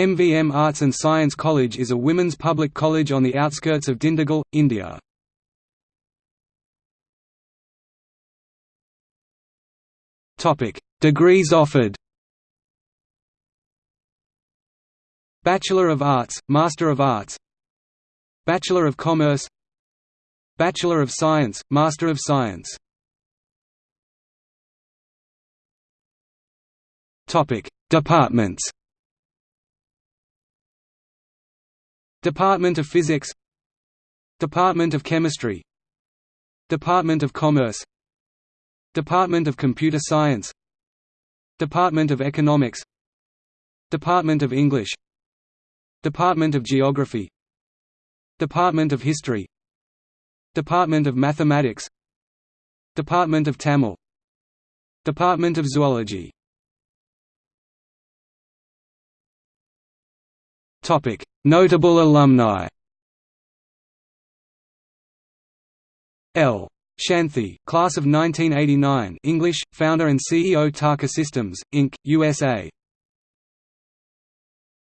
MVM Arts and Science College is a women's public college on the outskirts of Dindigul, India. Degrees offered Bachelor of Arts, Master of Arts Bachelor of Commerce Bachelor of Science, Master of Science Departments Department of Physics Department of Chemistry Department of Commerce Department of Computer Science Department of Economics Department of English Department of Geography Department of History Department of Mathematics Department of Tamil Department of Zoology Notable alumni. L. Shanthi, class of 1989, English, founder and CEO Taka Systems Inc., USA.